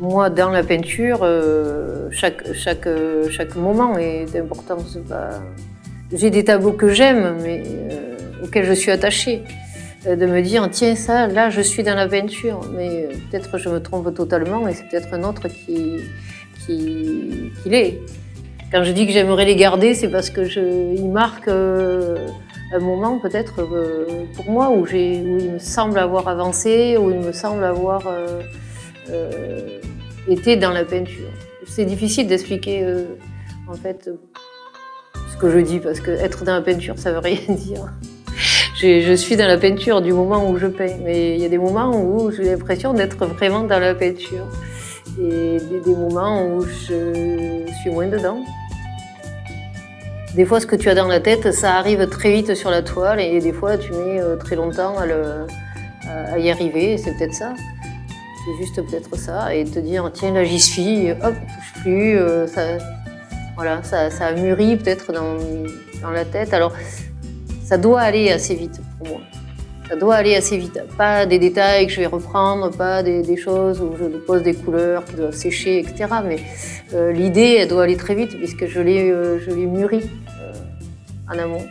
Moi, dans la peinture, euh, chaque, chaque, euh, chaque moment est important. J'ai des tableaux que j'aime, mais euh, auxquels je suis attachée. de me dire, tiens, ça, là, je suis dans la peinture. Mais peut-être je me trompe totalement et c'est peut-être un autre qui, qui, qui l'est. Quand je dis que j'aimerais les garder, c'est parce que marquent un moment peut-être pour moi où, où, il me semble avoir avancé, où il me semble avoir euh, était dans la peinture. C'est difficile d'expliquer euh, en fait ce que je dis parce que être dans la peinture ça veut rien dire. Je suis dans la peinture du moment où je peins, mais il y a des moments où j'ai l'impression d'être vraiment dans la peinture et des, moments où je suis moins dedans. Des fois, ce que tu as dans la tête, ça arrive très vite sur la toile et des fois, tu mets euh, très longtemps à y arriver, c'est peut-être ça. C'est juste peut-être ça, et te dire, tiens, là j'y suis, hop, touche plus, euh, ça, voilà, ça, ça a mûri peut-être dans, dans, la tête. Alors, ça doit aller assez vite pour moi. Ça doit aller assez vite. Pas des détails que je vais reprendre, pas des, choses où je pose des couleurs qui doivent sécher, etc. Mais euh, l'idée, elle doit aller très vite puisque je l'ai euh, mûri euh, en amont.